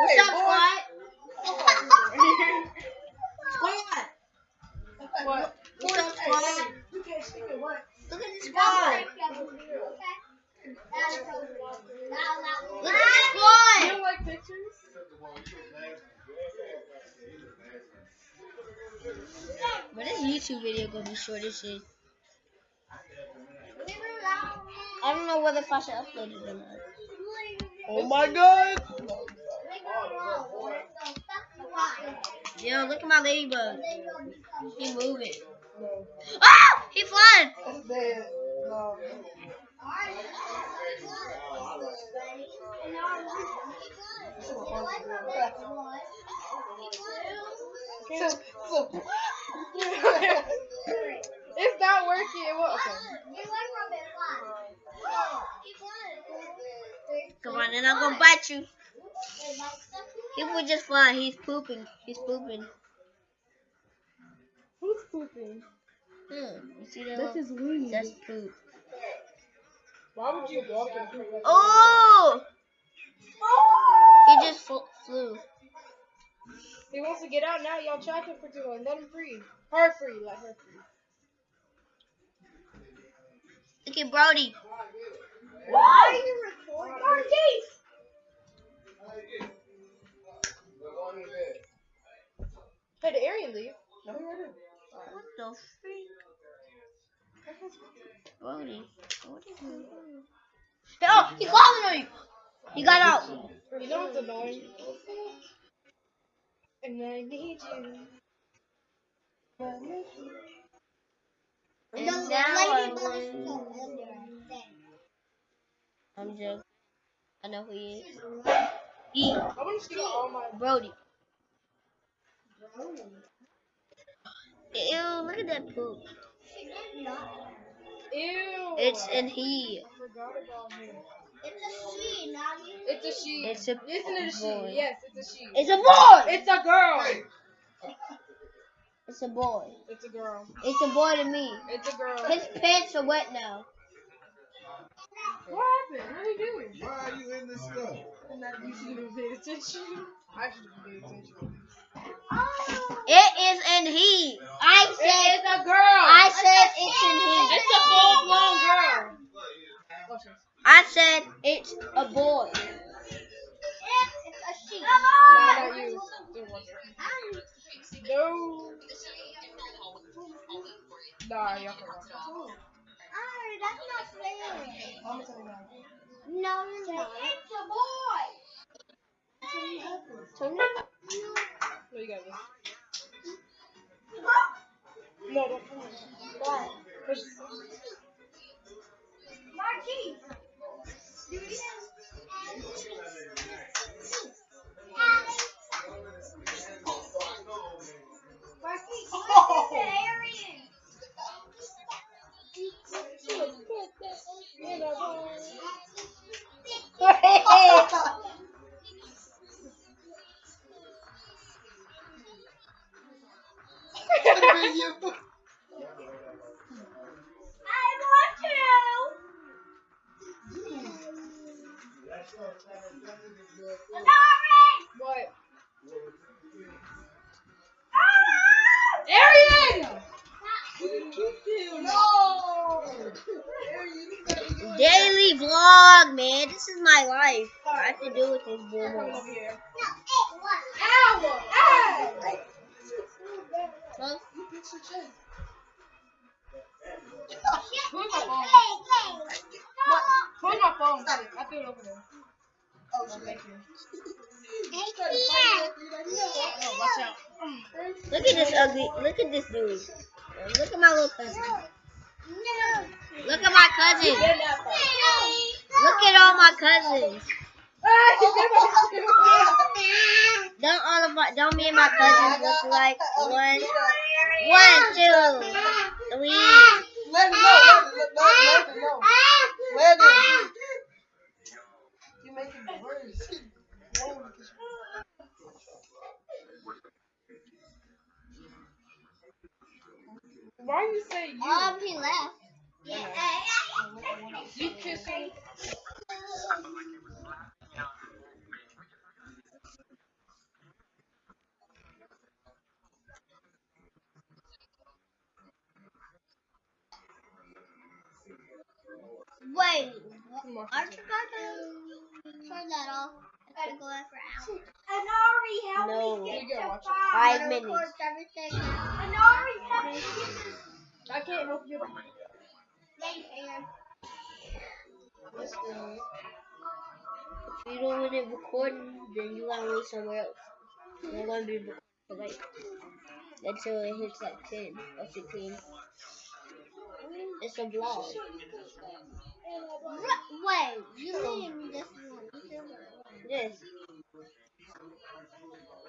What's Hey, up, boy. squad? Squad. What? What's up, squad? You can't see me, what? Look at the squad. Look at the You squad. don't like pictures? But this YouTube video gonna be short as shit. I don't know whether if I should upload it or not. Oh my god! Yo, look at my ladybug. He moving. Oh! He flying! That's bad. No. So, so. it's not working. It won't. Okay. Come on, and I'm gonna bite you. He would just fly. He's pooping. He's pooping. Who's pooping? Hmm. You see that? That's little- his wings. That's poop. Why would you walk and poop? like that? Oh! He just fl- flew. He wants to get out now. Y'all trapped him for too long. Let him free. Her free. Let her free. Look at Brody. Why are you recording? Marquise! Hey, did Arian leave? No, he didn't. What the freak? Brody. What is he doing? Oh, he's calling on you. He got out. You know what's annoying? And I need you. And now I'm going- I'm joking. I know who he is. He, want to see all my. Brody. Ew, look at that poop. Ew. It's in he. I forgot about him. It's a she, not. It's a she. It's a Isn't it a she? boy. Yes, it's a she. It's a boy. It's a girl. It's a boy. It's a girl. It's a boy to me. It's a girl. His pants are wet now. What happened? What are you doing? Why are you in this stuff? And that you should have paid attention. I should have paid attention. It is in he. I said It's a girl. I said it's in he. It's a full blown girl. I said it's a boy. It's a she. Nah, not you. Don't watch it. No. Nah, can watch that's not fair. I'm gonna tell you now. No, you're not. It's a boy. Turn it. No, you got this. No, don't push. What? Push. Marquis. Marquis, vlog, man. This is my life. I have to do with this Come boy. over here. No, it was. Ow! Ow! Huh? Where's my phone? Hey, hey. What? Where's my phone? I threw it over there. Oh, Thank you. Hey, watch out. Look at this ugly. Look at this dude. Look at my little cousin. Look at my cousin. Look at all my cousins. Don't all of my, don't me and my cousins look like one, one, two, three. Let him know. Let, let, let, let him know. Let him. You making it worse. Why you say you? Um, he left. You kissing? Wait. Come on. I forgot to turn that off. It's for hours. Anari, help No. me get gotta to watch it. five. Five minutes. everything now. Anari, help me get this. I can't help you. Yeah, you can. Let's. If you don't want it recording, then you gotta wait somewhere else. They're gonna be recording for like until it hits like 10 or 16. It's a vlog. Wait, mean this one? Yes.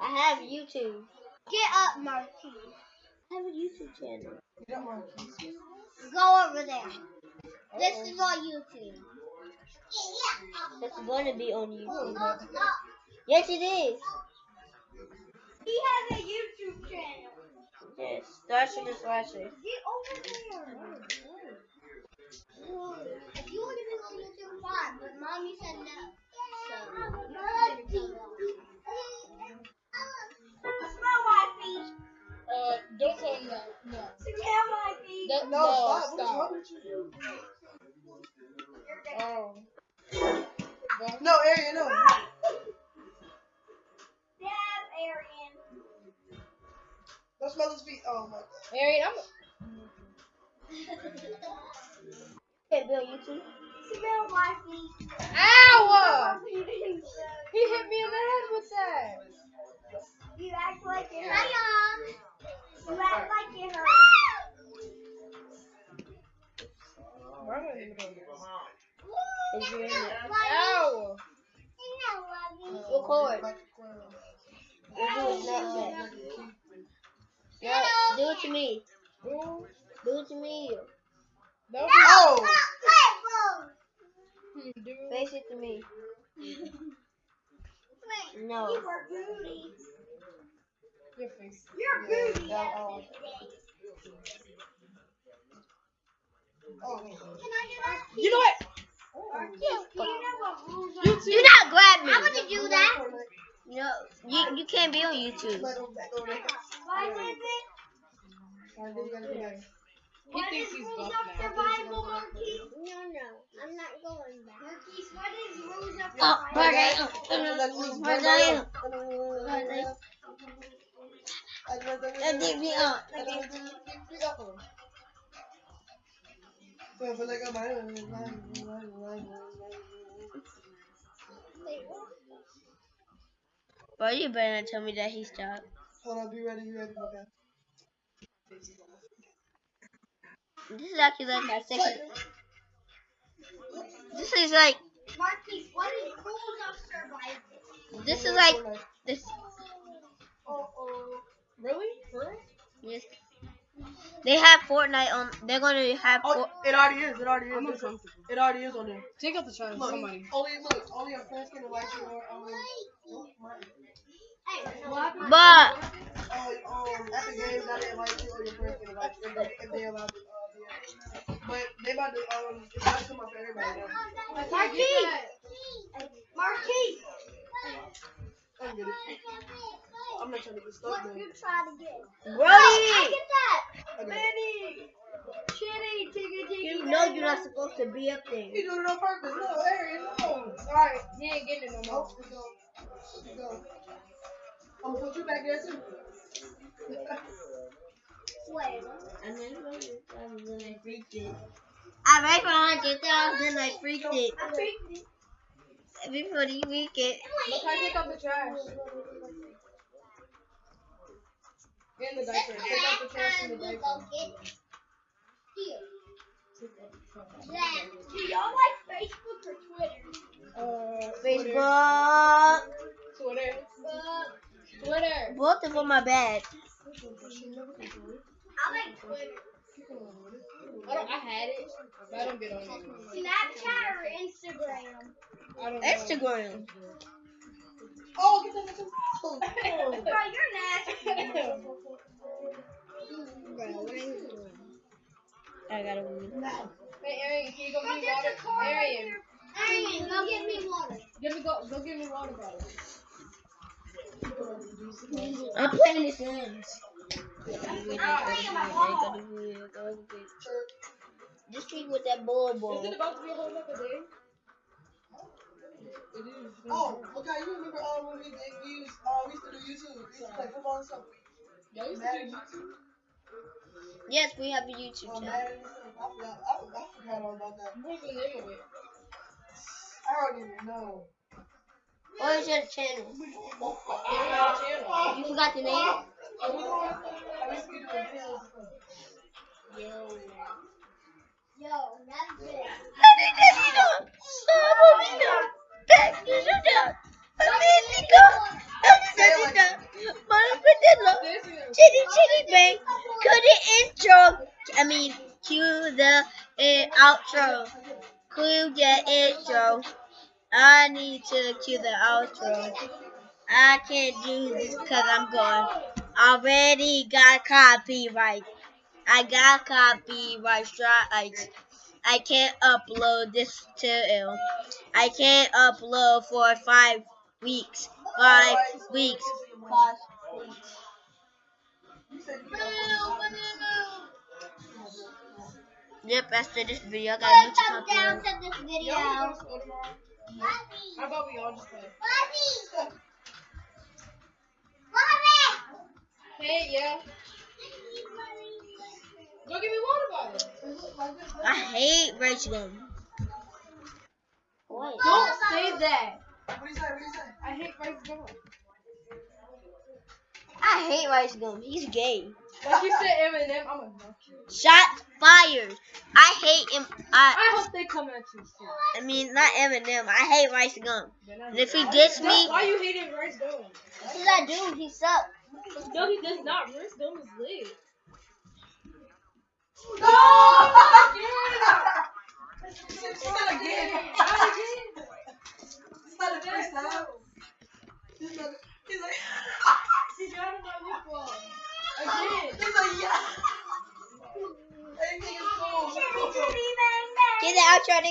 I have YouTube. Get up, Marquis. I have a YouTube channel. Get up, Marquise. Go over there. This is on YouTube. It's gonna be on YouTube. Oh, up. Yes, it is. He has a YouTube channel. Yes. Thrasher the Thrasher. Get over there. If you want to be on YouTube, fine. But mommy said no. So, my. Uh, don't. No. No, no, stop. Stop. with you? Oh. No, Arian, no. Dab, Arian. Don't smell his feet. Oh, my God. Arian, I'm. Okay, be on YouTube. Smell my feet. Ow! He hit me in the head with that. You act like it hurt. You act like it hurt. Why am I in the middle of this? Is you in it? Ow! Record. Like a squirrel. We'll do it Snapchat. Do it to me. Do it to me. That was Oh! hmm. Face it to me. No. You were booty. Your face. You're booty. Yeah, oh. Oh, Can I do that? You know what? Do you know what rules are? You too. Do not grab me. How would you do that? No, you you can't be on YouTube. Let him back over there. Why is it? He What thinks is he's rules of now. survival, Marquise? No, no, I'm not going back. Marquise, what is rules of Oh, survival? Jordan. Jordan. Let me up. Bro, you better not tell me that he stopped. Hold on, be ready, be ready, okay. This is actually like my second. This is like Marquise, what is rules of survival? this is like this. Uh-oh. Really? For? Yes. They have Fortnite on. They're gonna have. Oh, For, it already is, it already I'm is. It already is on there. Take out the trash, Look, somebody. only, look, only a friends can invite you or, um, Hey, but oh, um, at the games, not to invite you or your friends can invite you if they, if they allow to, uh, be there. But they about to, um, about to come up for everybody now. Marquise! Marquise! I get it. I'm not trying to get stuck, What you trying to get? Brody, I get that! I. Manny! Chitty, tiggy, tiggy. you know you're not supposed to be up there. He doing it on purpose. No, Arian, no. Alright, he ain't getting it no more. Let's go. Let's go. I'm gonna put you back there too. Wait. I freaked it. I made for hundred thousand. I freaked it. I freaked it. Before you week it. Look, I take out the trash. And the diaper. Take out the the trash and the diaper. Do y'all like Facebook or Twitter? Uh, Facebook. Twitter. Twitter. Both of them are bad. I like Twitter. I don't. I had it, but I don't get on it. Snapchat or Instagram? I don't know. Instagram. Oh, get that, get. Oh, Bro, you're nasty. I gotta win. Hey, Arian, can you go Go give me water? your car right Arian. Arian, go get me water. give me go. Go give me water bottle. I'm playing the Sims. I'm playing my ball. Just keep with that bull Is bull. it about to be a whole other day? It is. Oh, okay. You remember um, when we did use, uh, we used to do YouTube. We used to play football and stuff. Y'all used to do YouTube? Yes, we have a YouTube Um, channel. Madden. I forgot. I, I forgot all about that. What's the name of it? I don't even know. What is your channel? You forgot the name? Are we going? I used to be videos. Yo. I mean, cue the uh, outro. Cue the intro. I need to cue the outro. I can't do this because I'm going. Already got copyright. I got copyright strikes. I can't upload this till I can't upload for five weeks. Five weeks. Five weeks. You said you got Yep, after this video, I got a bunch of Thumbs down copyright. to this Y'all video. wanna go to school tomorrow? How about we all just play? Mommy! Mommy! Hey, yeah. Go give me water bottle. I hate RiceGum. What? Don't say that. What do you say? What do you say? I hate rice gum. I hate RiceGum. He's gay. Like you said Eminem, I'm a knock you. Shots fired. I hate him. I, I hope they come at you soon. I mean, not Eminem. I hate RiceGum. And if he gets me, why are you hating RiceGum. because I do, he sucks. No, he does not. RiceGum is lit. No! She said again. Not again. It's not time. He's like, he's like, He got him on lip balm. Again. he's like, yeah. Everything is cool. Get the outro.